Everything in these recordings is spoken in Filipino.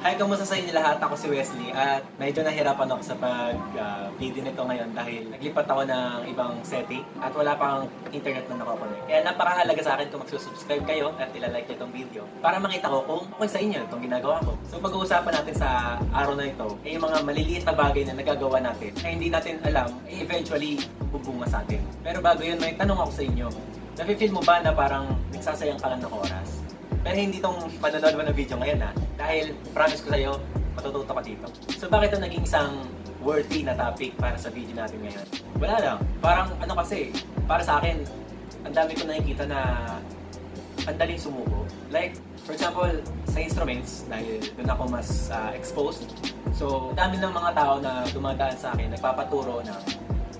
Hi, kamusta sa inyo lahat? Ako si Wesley at medyo nahirapan ako sa pag-video nito ngayon dahil naglipat ako ng ibang setting at wala pang internet na nakakonect. Kaya napakahalaga sa akin kung magsusubscribe kayo at ilalike nyo itong video para makita ko kung okay sa inyo itong ginagawa ko. So pag-uusapan natin sa araw na ito ay yung mga maliliit na bagay na nagagawa natin na hindi natin alam ay eventually bubunga sa atin. Pero bago yun, may tanong ako sa inyo. Nafe-feel mo ba na parang nagsasayang ka lang ng oras? Pero hindi tong manonood mo ng video ngayon ha. Dahil promise ko sa'yo, matututo ka dito. So bakit ito naging isang worthy na topic para sa video natin ngayon? Wala lang. Parang ano kasi, para sa akin, ang dami ko nakikita na ang daling sumuko. Like, for example, sa instruments, dahil doon ako mas ah, exposed. So, dami ng mga tao na dumadaan sa akin, nagpapaturo ng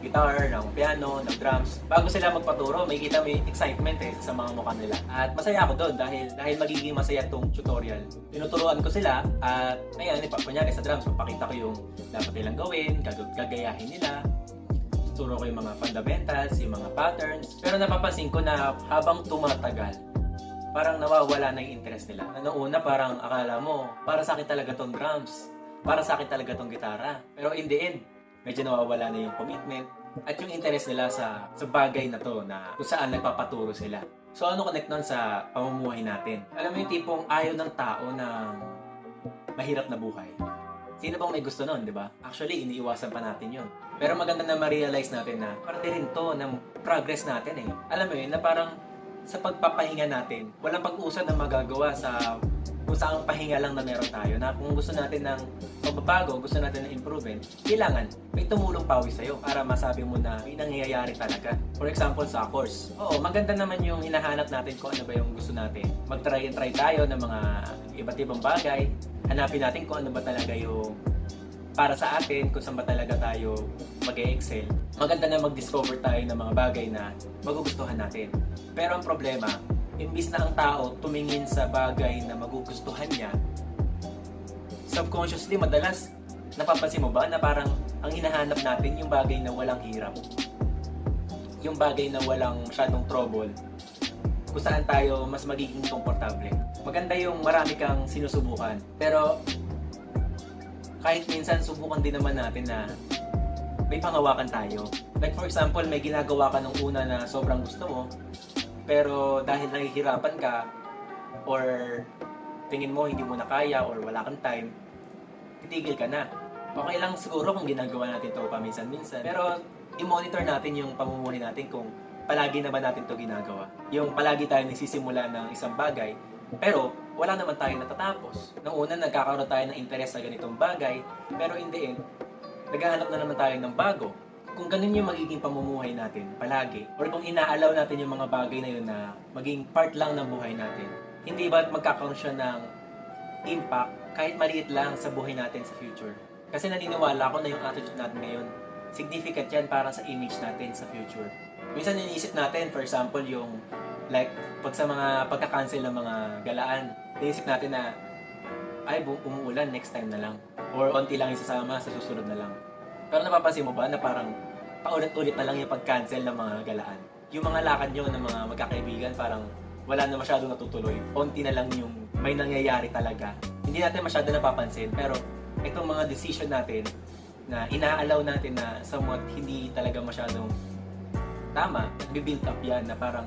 guitar, ng piano, ng drums. Bago sila magpaturo, may kita may excitement eh sa mga mukha nila. At masaya ako doon dahil dahil magiging masaya tong tutorial. Tinuturuan ko sila at ayan, ipa, kunyari sa drums, papakita ko yung dapat nilang gawin, gag- gagayahin nila, turo ko yung mga fundamentals, yung mga patterns. Pero napapansin ko na habang tumatagal, parang nawawala na yung interest nila. Noong una parang akala mo, para sa akin talaga tong drums. Para sa akin talaga tong gitara. Pero in the end, medyo nawawala na yung commitment at yung interest nila sa sa bagay na to na kung saan nagpapaturo sila. So ano connect nun sa pamumuhay natin? Alam mo yung tipong ayaw ng tao ng mahirap na buhay. Sino bang may gusto nun, di ba? Actually, iniiwasan pa natin yun. Pero maganda na ma-realize natin na parte rin to ng progress natin eh. Alam mo yun, na parang sa pagpapahinga natin, walang pag-usad na magagawa sa kung saan pahinga lang na meron tayo na kung gusto natin ng pagbabago, gusto natin ng improvement, kailangan may tumulong pawis sa'yo para masabi mo na may nangyayari talaga. For example, sa course. Oo, maganda naman yung hinahanap natin kung ano ba yung gusto natin. Mag-try and try tayo ng mga iba't ibang bagay. Hanapin natin kung ano ba talaga yung para sa atin, kung saan ba talaga tayo mag excel Maganda na mag-discover tayo ng mga bagay na magugustuhan natin. Pero ang problema, imbis na ang tao tumingin sa bagay na magugustuhan niya, subconsciously madalas napapansin mo ba na parang ang hinahanap natin yung bagay na walang hirap. Yung bagay na walang masyadong trouble kung saan tayo mas magiging komportable. Maganda yung marami kang sinusubukan. Pero kahit minsan subukan din naman natin na may pangawakan tayo. Like for example, may ginagawa ka nung una na sobrang gusto mo, pero dahil nahihirapan ka, or tingin mo hindi mo na kaya, or wala kang time, titigil ka na. Okay lang siguro kung ginagawa natin to paminsan-minsan, pero i-monitor natin yung pamumuhay natin kung palagi na ba natin to ginagawa. Yung palagi tayo nagsisimula ng isang bagay, pero wala naman tayo natatapos. Nung una, nagkakaroon tayo ng interest sa ganitong bagay, pero in the end, naghahanap na naman tayo ng bago. Kung ganun yung magiging pamumuhay natin palagi, or kung inaalaw natin yung mga bagay na yun na maging part lang ng buhay natin, hindi ba magkakaroon siya ng impact kahit maliit lang sa buhay natin sa future? Kasi naniniwala ako na yung attitude natin ngayon, significant yan para sa image natin sa future. Minsan iniisip natin, for example, yung like pag sa mga pagka-cancel ng mga galaan, iniisip natin na ay umuulan next time na lang or onti lang isasama sa susunod na lang. Pero napapansin mo ba na parang paulit-ulit na lang yung pag-cancel ng mga galaan? Yung mga lakad nyo ng mga magkakaibigan parang wala na masyadong natutuloy. Onti na lang yung may nangyayari talaga. Hindi natin masyado napapansin pero itong mga decision natin na inaalaw natin na somewhat hindi talaga masyadong tama, nagbe-build up yan na parang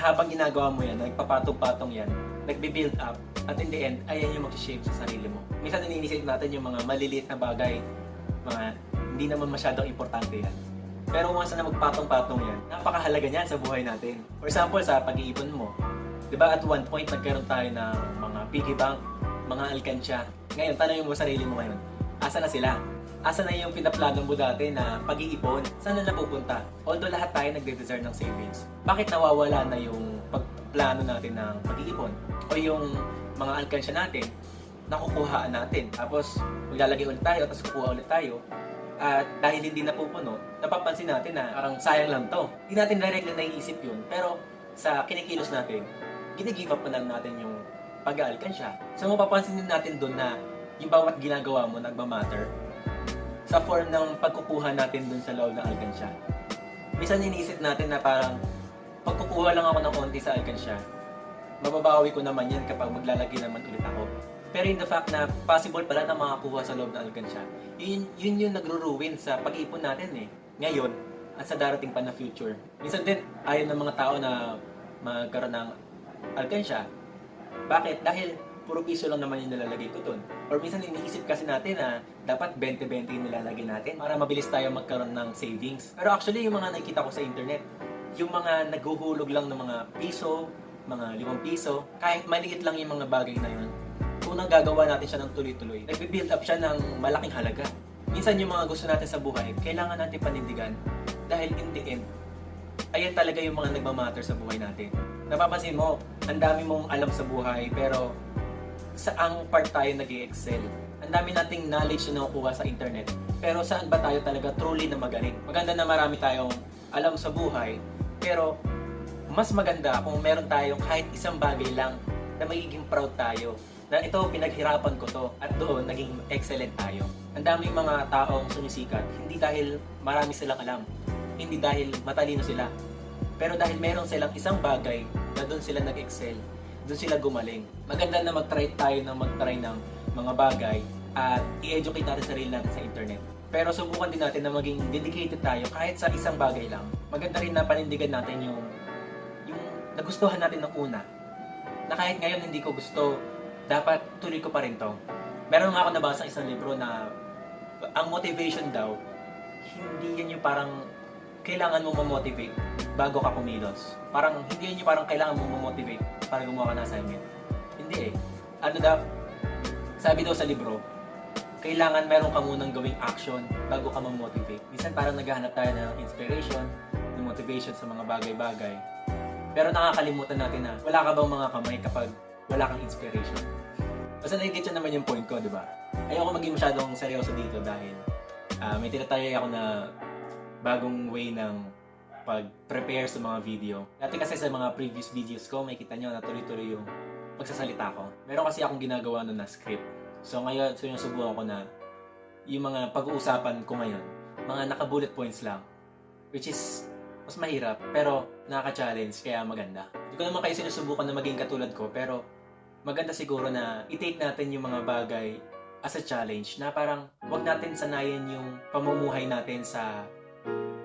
habang ginagawa mo yan, nagpapatong-patong yan, nagbe-build up, at in the end, ayan yung mag-shape sa sarili mo. Minsan iniisip natin yung mga maliliit na bagay, mga hindi naman masyadong importante yan. Pero once na magpatong-patong yan, napakahalaga niyan sa buhay natin. For example, sa pag-iipon mo, di ba at one point nagkaroon tayo ng mga piggy bank, mga alkansya. Ngayon, tanongin mo sarili mo ngayon, asa na sila? Asa na yung pinaplano mo dati na pag-iipon? Saan na napupunta? Although lahat tayo nagde-deserve ng savings, bakit nawawala na yung pagplano natin ng pag-iipon? O yung mga alkansya natin, nakukuhaan natin. Tapos, maglalagay ulit tayo, tapos kukuha ulit tayo. At dahil hindi napupuno, napapansin natin na parang sayang lang to. Hindi natin directly naiisip yun. Pero sa kinikilos natin, ginigive up na lang natin yung pag-aalkansya. So mapapansin din natin doon na yung bawat ginagawa mo nagmamatter sa form ng pagkukuha natin doon sa loob ng alkansya. Minsan iniisip natin na parang pagkukuha lang ako ng onti sa alkansya, mababawi ko naman yan kapag maglalagay naman ulit ako. Pero in the fact na possible pala na makakuha sa loob ng alkansya, yun, yun yung nagro-ruin sa pag-ipon natin eh. Ngayon, at sa darating pa na future. Minsan din, ayaw ng mga tao na magkaroon ng alkansya. Bakit? Dahil puro piso lang naman yung nilalagay ko dun. Or minsan iniisip kasi natin na dapat 20-20 yung nilalagay natin para mabilis tayo magkaroon ng savings. Pero actually, yung mga nakikita ko sa internet, yung mga naghuhulog lang ng mga piso, mga limang piso, kahit maliit lang yung mga bagay na yun, kung nagagawa natin siya ng tuloy-tuloy, nagbe-build up siya ng malaking halaga. Minsan yung mga gusto natin sa buhay, kailangan natin panindigan dahil in the end, ayan talaga yung mga nagmamatter sa buhay natin. Napapansin mo, ang dami mong alam sa buhay, pero saang part tayo nag excel Ang dami nating knowledge na nakukuha sa internet, pero saan ba tayo talaga truly na magaling? Maganda na marami tayong alam sa buhay, pero mas maganda kung meron tayong kahit isang bagay lang na magiging proud tayo na ito pinaghirapan ko to at doon naging excellent tayo. Ang daming mga taong sumisikat hindi dahil marami silang alam, hindi dahil matalino sila, pero dahil meron silang isang bagay na doon sila nag-excel, doon sila gumaling. Maganda na mag-try tayo na mag-try ng mga bagay at i-educate natin sarili natin sa internet. Pero subukan din natin na maging dedicated tayo kahit sa isang bagay lang. Maganda rin na panindigan natin yung yung nagustuhan natin ng una. Na kahit ngayon hindi ko gusto, dapat tuloy ko pa rin to. Meron nga ako nabasa isang libro na ang motivation daw, hindi yan yung parang kailangan mo ma-motivate bago ka kumilos. Parang hindi yan yung parang kailangan mo ma-motivate para gumawa ka ng assignment. Hindi eh. Ano daw, sabi daw sa libro, kailangan meron ka munang gawing action bago ka ma-motivate. Minsan parang naghahanap tayo ng inspiration, ng motivation sa mga bagay-bagay. Pero nakakalimutan natin na wala ka bang mga kamay kapag wala kang inspiration. Basta nagigit naman yung point ko, di ba? Ayoko maging masyadong seryoso dito dahil ah, may tinatayay ako na bagong way ng pag-prepare sa mga video. Dati kasi sa mga previous videos ko, may kita nyo na tuloy-tuloy yung pagsasalita ko. Meron kasi akong ginagawa nun na script. So ngayon, so yung subukan ko na yung mga pag-uusapan ko ngayon, mga naka-bullet points lang. Which is, mas mahirap, pero nakaka-challenge, kaya maganda. Hindi ko naman kayo sinusubukan na maging katulad ko, pero maganda siguro na i-take natin yung mga bagay as a challenge na parang wag natin sanayin yung pamumuhay natin sa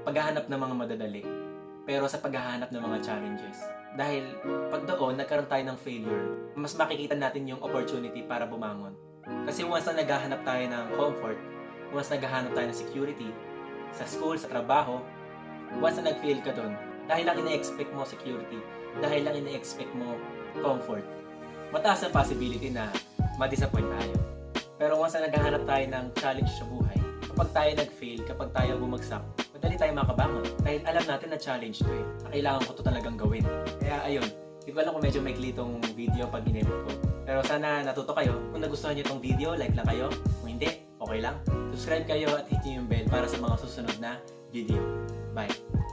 paghahanap ng mga madadali pero sa paghahanap ng mga challenges. Dahil pag doon nagkaroon tayo ng failure, mas makikita natin yung opportunity para bumangon. Kasi once na naghahanap tayo ng comfort, once naghahanap tayo ng security, sa school, sa trabaho, once na nag-fail ka doon, dahil lang ina-expect mo security, dahil lang ina-expect mo comfort, mataas ang possibility na ma-disappoint tayo. Pero once na naghahanap tayo ng challenge sa buhay, kapag tayo nag-fail, kapag tayo bumagsak, madali tayo makabangon. Dahil alam natin na challenge to eh. Na kailangan ko to talagang gawin. Kaya ayun, hindi ko alam kung medyo maikli itong video pag inedit ko. Pero sana natuto kayo. Kung nagustuhan niyo itong video, like lang kayo. Kung hindi, okay lang. Subscribe kayo at hit yung bell para sa mga susunod na video. Bye!